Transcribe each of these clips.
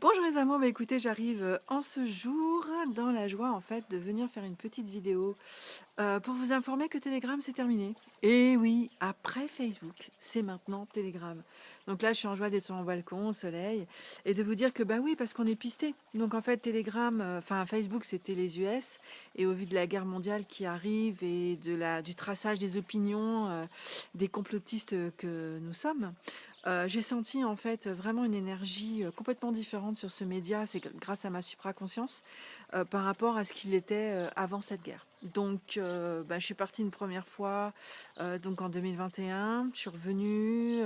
Bonjour les amours, bah écoutez j'arrive euh, en ce jour dans la joie en fait de venir faire une petite vidéo euh, pour vous informer que Telegram c'est terminé. Et oui, après Facebook, c'est maintenant Telegram. Donc là je suis en joie d'être sur mon balcon au soleil et de vous dire que bah oui parce qu'on est pisté. Donc en fait Telegram, euh, enfin Facebook c'était les US et au vu de la guerre mondiale qui arrive et du traçage des opinions des complotistes que nous sommes, euh, j'ai senti en fait vraiment une énergie euh, complètement différente sur ce média, c'est grâce à ma supraconscience, euh, par rapport à ce qu'il était avant cette guerre. Donc bah, je suis partie une première fois donc en 2021, je suis revenue,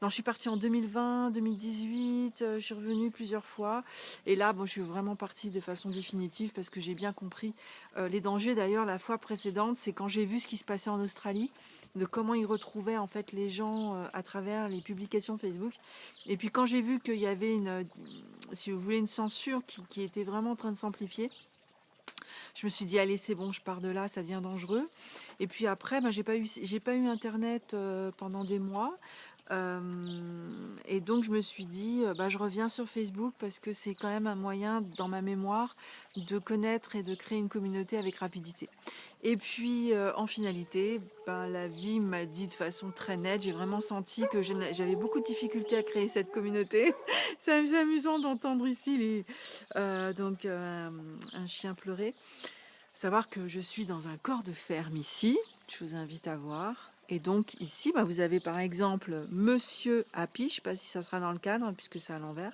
non je suis partie en 2020, 2018, je suis revenue plusieurs fois et là bon, je suis vraiment partie de façon définitive parce que j'ai bien compris les dangers. D'ailleurs la fois précédente c'est quand j'ai vu ce qui se passait en Australie, de comment ils retrouvaient en fait les gens à travers les publics Facebook. Et puis quand j'ai vu qu'il y avait une, euh, si vous voulez, une censure qui, était vraiment en train de s'amplifier, je me suis dit allez c'est bon je pars de là ça devient dangereux. Et puis après ben, j'ai pas eu internet euh, pendant des mois euh, et donc je me suis dit, euh, bah, je reviens sur Facebook parce que c'est quand même un moyen dans ma mémoire de connaître et de créer une communauté avec rapidité. Et puis euh, en finalité, ben, la vie m'a dit de façon très nette, j'ai vraiment senti que j'avais beaucoup de difficultés à créer cette communauté. c'est amusant d'entendre ici donc, un chien pleurer. Savoir que je suis dans un corps de ferme ici, je vous invite à voir. Et donc ici, bah, vous avez par exemple Monsieur Happy, je ne sais pas si ça sera dans le cadre puisque c'est à l'envers,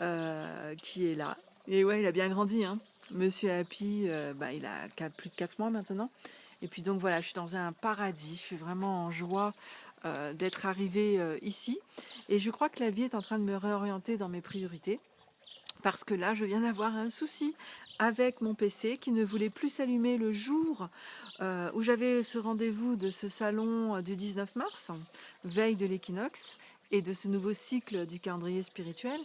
euh, qui est là. Et ouais, il a bien grandi. Hein. Monsieur Happy, euh, bah, il a plus de 4 mois maintenant. Et puis donc voilà, je suis dans un paradis, je suis vraiment en joie euh, d'être arrivée ici. Et je crois que la vie est en train de me réorienter dans mes priorités parce que là je viens d'avoir un souci avec mon PC qui ne voulait plus s'allumer le jour euh, où j'avais ce rendez-vous de ce salon euh, du 19 mars, veille de l'équinoxe, et de ce nouveau cycle du calendrier spirituel,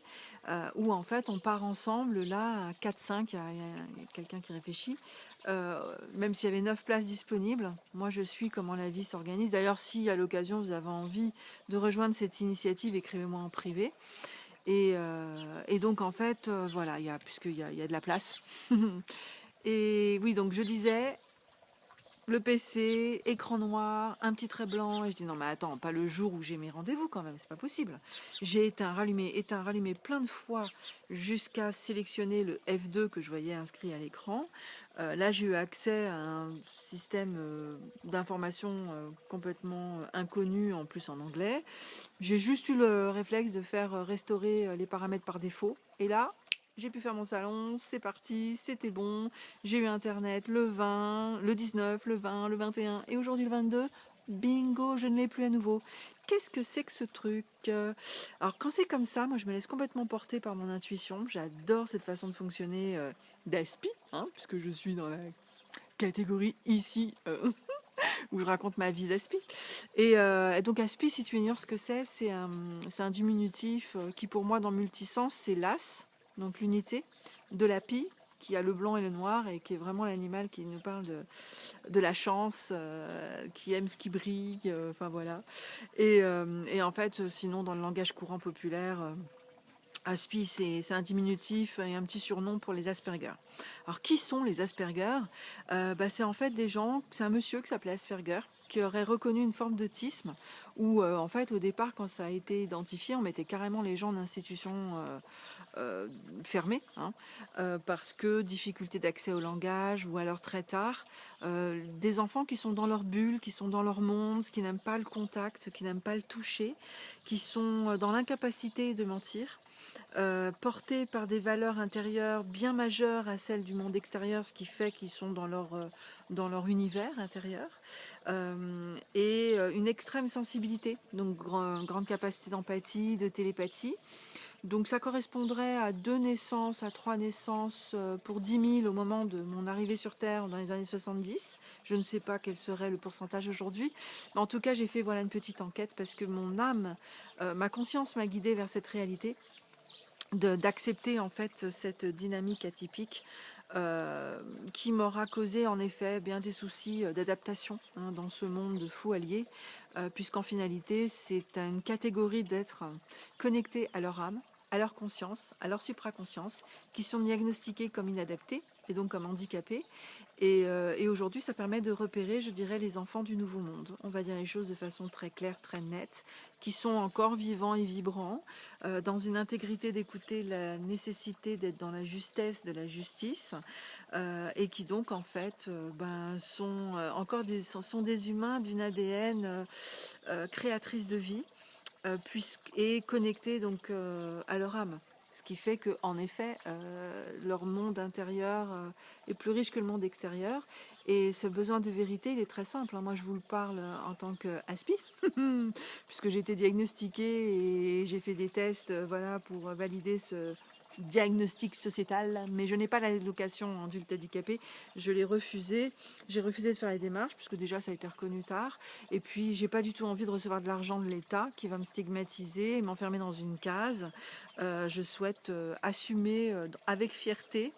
euh, où en fait on part ensemble, là, à 4-5, il y a, quelqu'un qui réfléchit, même s'il y avait 9 places disponibles, moi je suis comment la vie s'organise. D'ailleurs, si à l'occasion vous avez envie de rejoindre cette initiative, écrivez-moi en privé. Euh, et, donc en fait, euh, voilà, puisqu'il y a de la place. et oui, donc je disais, le PC, écran noir, un petit trait blanc, et je dis non mais attends, pas le jour où j'ai mes rendez-vous quand même, c'est pas possible. J'ai éteint, rallumé, éteint, rallumé plein de fois jusqu'à sélectionner le F2 que je voyais inscrit à l'écran. Euh, là j'ai eu accès à un système euh, d'information euh, complètement inconnu, en plus en anglais. J'ai juste eu le réflexe de faire restaurer les paramètres par défaut, et là, j'ai pu faire mon salon, c'est parti, c'était bon, j'ai eu internet le 20, le 19, le 20, le 21 et aujourd'hui le 22, bingo, je ne l'ai plus à nouveau. Qu'est-ce que c'est que ce truc Alors quand c'est comme ça, moi je me laisse complètement porter par mon intuition, j'adore cette façon de fonctionner euh, d'ASPI, hein, puisque je suis dans la catégorie ici, euh, où je raconte ma vie d'Aspi. Euh, et, donc Aspi, si tu ignores ce que c'est, c'est un, un, diminutif qui pour moi dans multisens c'est l'as, donc l'unité de la pie qui a le blanc et le noir et qui est vraiment l'animal qui nous parle de, de la chance, euh, qui aime ce qui brille, euh, enfin voilà. Et, euh, et, en fait, sinon dans le langage courant populaire, Aspi c'est un diminutif et un petit surnom pour les Asperger. Alors qui sont les Asperger? Bah, C'est en fait des gens, c'est un monsieur qui s'appelait Asperger, qui aurait reconnu une forme d'autisme où euh, en fait au départ quand ça a été identifié on mettait carrément les gens en institution euh, euh, fermée hein, parce que difficulté d'accès au langage ou alors très tard des enfants qui sont dans leur bulle, qui sont dans leur monde, qui n'aiment pas le contact, qui n'aiment pas le toucher, qui sont dans l'incapacité de mentir euh, portés par des valeurs intérieures bien majeures à celles du monde extérieur, ce qui fait qu'ils sont dans leur, euh, dans leur univers intérieur, euh, et une extrême sensibilité, donc grande capacité d'empathie, de télépathie. Donc ça correspondrait à deux naissances, à trois naissances pour 10 000 au moment de mon arrivée sur Terre dans les années 70. Je ne sais pas quel serait le pourcentage aujourd'hui. Mais en tout cas, j'ai fait voilà une petite enquête parce que mon âme, ma conscience m'a guidée vers cette réalité d'accepter en fait cette dynamique atypique euh, qui m'aura causé en effet bien des soucis euh, d'adaptation hein, dans ce monde de fous alliés, euh, puisqu'en finalité c'est une catégorie d'êtres connectés à leur âme, à leur conscience, à leur supraconscience, qui sont diagnostiqués comme inadaptés et donc comme handicapés. Et, euh, et aujourd'hui, ça permet de repérer, je dirais, les enfants du nouveau monde. On va dire les choses de façon très claire, très nette, qui sont encore vivants et vibrants, euh, dans une intégrité d'écouter la nécessité d'être dans la justesse de la justice, euh, et qui donc en fait ben, sont encore des, sont des humains d'une ADN créatrice de vie, puisque, et connectés donc à leur âme. Ce qui fait qu'en effet, euh, leur monde intérieur euh, est plus riche que le monde extérieur. Et ce besoin de vérité, il est très simple. Hein. Moi, je vous le parle en tant qu'ASPI, puisque j'ai été diagnostiquée et j'ai fait des tests euh, voilà, pour valider ce, diagnostic sociétal, mais je n'ai pas l'allocation adulte handicapé, je l'ai refusé. J'ai refusé de faire les démarches, puisque déjà ça a été reconnu tard. Et puis j'ai pas du tout envie de recevoir de l'argent de l'État qui va me stigmatiser et m'enfermer dans une case. Euh, je souhaite euh, assumer euh, avec fierté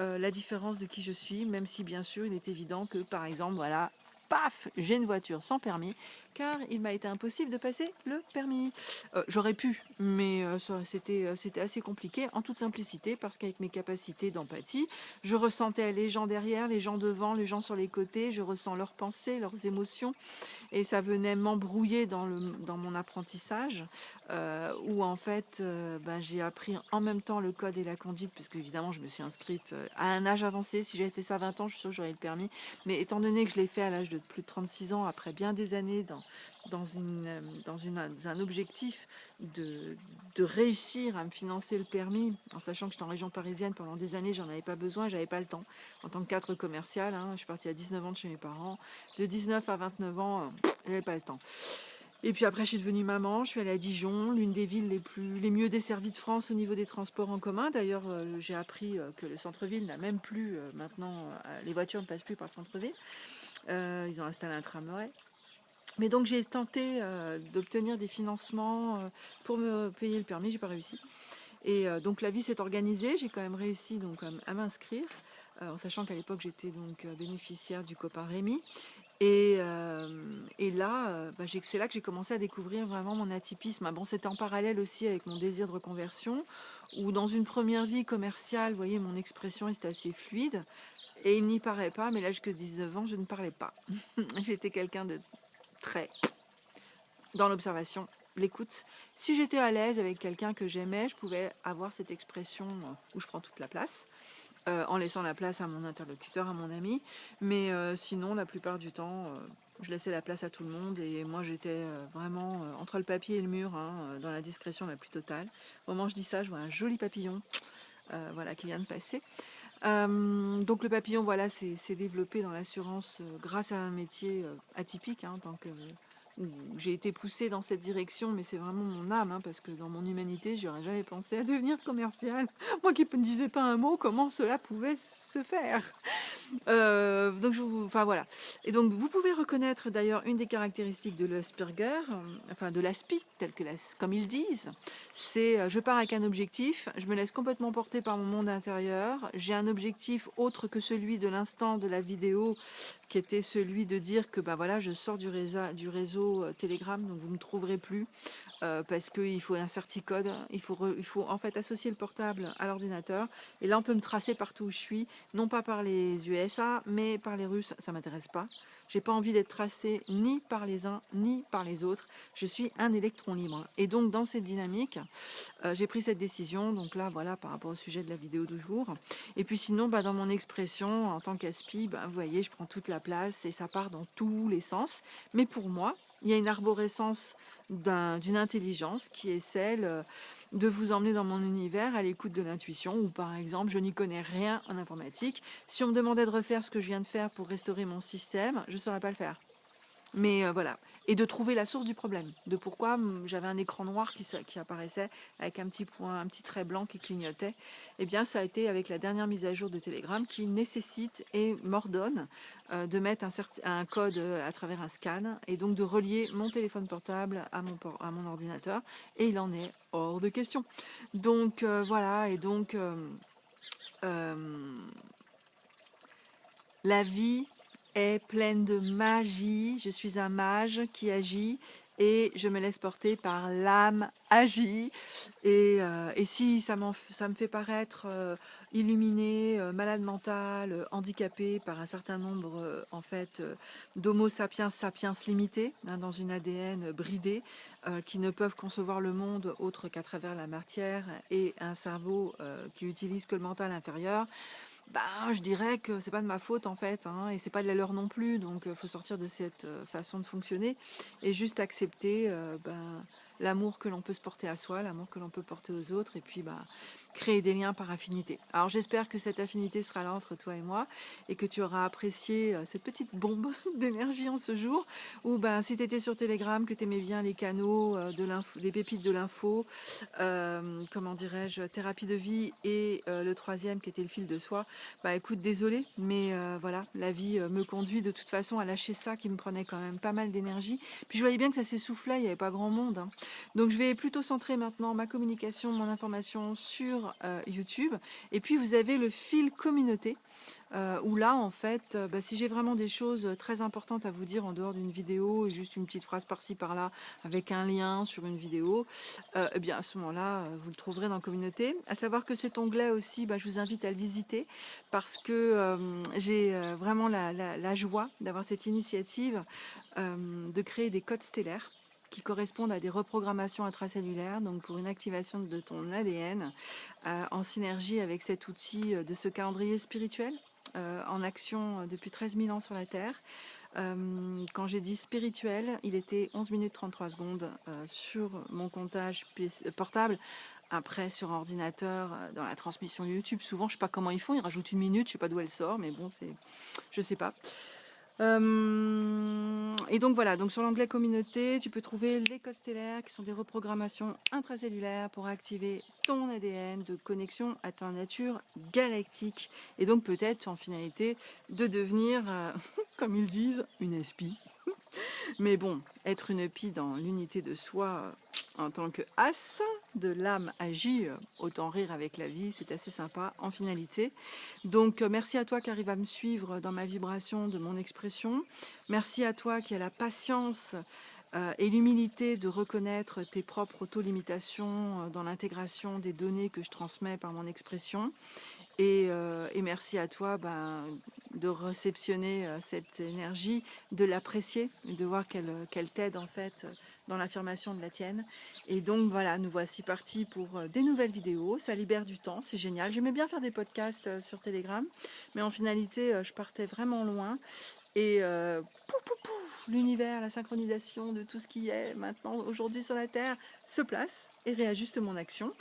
la différence de qui je suis, même si bien sûr il est évident que par exemple, voilà, paf, j'ai une voiture sans permis, car il m'a été impossible de passer le permis. Euh, j'aurais pu, mais euh, euh, c'était assez compliqué, en toute simplicité, parce qu'avec mes capacités d'empathie, je ressentais les gens derrière, les gens devant, les gens sur les côtés, je ressens leurs pensées, leurs émotions, et ça venait m'embrouiller dans, mon apprentissage, où en fait, ben, j'ai appris en même temps le code et la conduite, parce qu'évidemment, je me suis inscrite à un âge avancé. Si j'avais fait ça à 20 ans, je suis sûre que j'aurais le permis. Mais étant donné que je l'ai fait à l'âge de plus de 36 ans, après bien des années dans, une, un objectif de, réussir à me financer le permis, en sachant que j'étais en région parisienne pendant des années, j'en avais pas besoin, j'avais pas le temps. En tant que cadre commercial, hein, je suis partie à 19 ans de chez mes parents. De 19 à 29 ans, euh, j'avais pas le temps. Et puis après, je suis devenue maman, je suis allée à Dijon, l'une des villes les, plus, les mieux desservies de France au niveau des transports en commun. D'ailleurs, euh, j'ai appris euh, que le centre-ville n'a même plus, maintenant, les voitures ne passent plus par le centre-ville. Ils ont installé un tramway. Mais donc j'ai tenté euh, d'obtenir des financements euh, pour me payer le permis, j'ai pas réussi. Et euh, donc la vie s'est organisée, j'ai quand même réussi donc à m'inscrire, en sachant qu'à l'époque j'étais donc bénéficiaire du copain Rémi. Et là, bah, c'est là que j'ai commencé à découvrir vraiment mon atypisme. Ah bon, c'était en parallèle aussi avec mon désir de reconversion, où dans une première vie commerciale, vous voyez, mon expression était assez fluide, et il n'y paraît pas, mais là jusqu'à 19 ans, je ne parlais pas. J'étais quelqu'un de très dans l'observation, l'écoute. Si j'étais à l'aise avec quelqu'un que j'aimais, je pouvais avoir cette expression euh, où je prends toute la place, euh, en laissant la place à mon interlocuteur, à mon ami. Mais euh, sinon, la plupart du temps, je laissais la place à tout le monde et moi j'étais vraiment entre le papier et le mur, hein, dans la discrétion la plus totale. Au moment où je dis ça, je vois un joli papillon voilà, qui vient de passer. Euh, donc le papillon, voilà, s'est développé dans l'assurance euh, grâce à un métier euh, atypique, hein, tant que j'ai été poussée dans cette direction, mais c'est vraiment mon âme, hein, parce que dans mon humanité, j'aurais jamais pensé à devenir commercial. Moi qui ne disais pas un mot, comment cela pouvait se faire? Euh, donc, vous, enfin voilà. Et donc, vous pouvez reconnaître d'ailleurs une des caractéristiques de l'Asperger, euh, enfin de l'ASPI, tel que comme ils disent, c'est euh, je pars avec un objectif, je me laisse complètement porter par mon monde intérieur, j'ai un objectif autre que celui de l'instant de la vidéo, qui était celui de dire que bah voilà, je sors du du réseau Telegram, donc vous ne me trouverez plus. Euh, parce qu'il faut un certicode, il faut, il faut en fait associer le portable à l'ordinateur. Et là, on peut me tracer partout où je suis, non pas par les USA, mais par les Russes, ça m'intéresse pas. J'ai pas envie d'être tracé ni par les uns, ni par les autres. Je suis un électron libre. Et donc, dans cette dynamique, euh, j'ai pris cette décision. Donc là, voilà, par rapport au sujet de la vidéo du jour. Et puis sinon, bah, dans mon expression, en tant qu'aspi, bah, vous voyez, je prends toute la place et ça part dans tous les sens. Mais pour moi, il y a une arborescence d'une intelligence qui est celle euh, de vous emmener dans mon univers à l'écoute de l'intuition ou par exemple je n'y connais rien en informatique. Si on me demandait de refaire ce que je viens de faire pour restaurer mon système, je ne saurais pas le faire. Mais euh, voilà, et de trouver la source du problème, de pourquoi hum, j'avais un écran noir qui, qui, apparaissait avec un petit point, un petit trait blanc qui clignotait. Eh bien, ça a été avec la dernière mise à jour de Telegram qui nécessite et m'ordonne euh, de mettre un, code euh, à travers un scan et donc de relier mon téléphone portable à mon ordinateur. Et il en est hors de question. Donc voilà, et donc la vie est pleine de magie. Je suis un mage qui agit et je me laisse porter par l'âme agie. Et, euh, et, si ça, ça me fait paraître euh, euh, malade mental, handicapé par un certain nombre en fait d'homo sapiens sapiens limités, hein, dans une ADN bridée, qui ne peuvent concevoir le monde autre qu'à travers la matière et un cerveau qui utilise que le mental inférieur, bah, je dirais que c'est pas de ma faute en fait, hein, et c'est pas de la leur non plus, donc il faut sortir de cette façon de fonctionner et juste accepter ben, l'amour que l'on peut se porter à soi, l'amour que l'on peut porter aux autres, et puis bah, créer des liens par affinité. Alors j'espère que cette affinité sera là entre toi et moi, et que tu auras apprécié euh, cette petite bombe d'énergie en ce jour, ou ben, si tu sur Telegram, que tu bien les canaux, euh, de des pépites de l'info, euh, comment dirais-je, thérapie de vie, et le troisième qui était le fil de soi, bah écoute, désolé, mais voilà, la vie me conduit de toute façon à lâcher ça qui me prenait quand même pas mal d'énergie. Puis je voyais bien que ça s'essoufflait, il n'y avait pas grand monde. Hein. Donc je vais plutôt centrer maintenant ma communication, mon information sur euh, YouTube. Et puis vous avez le fil communauté, euh, où là en fait, euh, bah, si j'ai vraiment des choses très importantes à vous dire en dehors d'une vidéo, et juste une petite phrase par-ci par-là, avec un lien sur une vidéo, eh bien à ce moment-là, vous le trouverez dans communauté. À savoir que cet onglet aussi, bah, je vous invite à le visiter, parce que j'ai vraiment la joie d'avoir cette initiative de créer des codes stellaires qui correspondent à des reprogrammations intracellulaires, donc pour une activation de ton ADN, euh, en synergie avec cet outil euh, de ce calendrier spirituel, euh, en action depuis 13 000 ans sur la Terre. quand j'ai dit spirituel, il était 11 minutes 33 secondes sur mon comptage portable. Après, sur ordinateur, dans la transmission YouTube, souvent, je sais pas comment ils font, ils rajoutent une minute, je sais pas d'où elle sort, mais bon, c'est, je sais pas. Euh, et donc voilà, donc sur l'onglet communauté, tu peux trouver les codes qui sont des reprogrammations intracellulaires pour activer ton ADN de connexion à ta nature galactique. Et donc peut-être en finalité de devenir, euh, comme ils disent, une espie. Mais bon, être une pie dans l'unité de soi euh, en tant que as de l'âme agit, euh, autant rire avec la vie, c'est assez sympa en finalité. Donc euh, merci à toi qui arrive à me suivre dans ma vibration de mon expression. Merci à toi qui a la patience et l'humilité de reconnaître tes propres auto-limitations dans l'intégration des données que je transmets par mon expression. Et, merci à toi ben, de réceptionner euh, cette énergie, de l'apprécier, de voir qu'elle t'aide en fait dans l'affirmation de la tienne. Et donc voilà, nous voici partis pour euh, des nouvelles vidéos. Ça libère du temps, c'est génial. J'aimais bien faire des podcasts euh, sur Telegram, mais en finalité, je partais vraiment loin. Et l'univers, la synchronisation de tout ce qui est maintenant aujourd'hui sur la Terre se place réajuste mon action.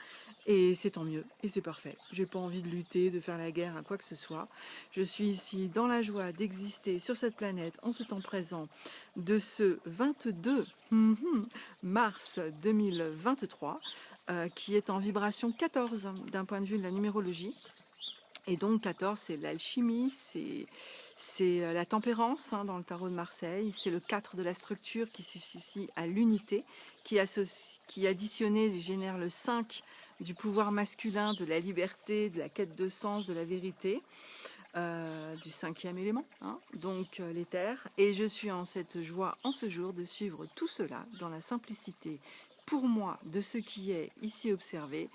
Et c'est tant mieux, et c'est parfait. J'ai pas envie de lutter, de faire la guerre à quoi que ce soit. Je suis ici dans la joie d'exister sur cette planète en ce temps présent de ce 22 mhm, mars 2023, euh, qui est en vibration 14 d'un point de vue de la numérologie. Et donc 14, c'est l'alchimie, c'est euh, la tempérance hein, dans le tarot de Marseille, c'est le 4 de la structure qui s'associe à l'unité, qui, qui additionné génère le 5 du pouvoir masculin, de la liberté, de la quête de sens, de la vérité, euh, du cinquième élément, hein, donc euh, l'éther. Et je suis en cette joie en ce jour de suivre tout cela dans la simplicité, pour moi, de ce qui est ici observé,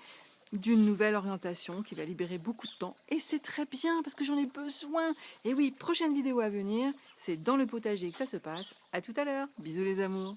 d'une nouvelle orientation qui va libérer beaucoup de temps. Et c'est très bien parce que j'en ai besoin. Et oui, prochaine vidéo à venir, c'est dans le potager que ça se passe. À tout à l'heure. Bisous les amours.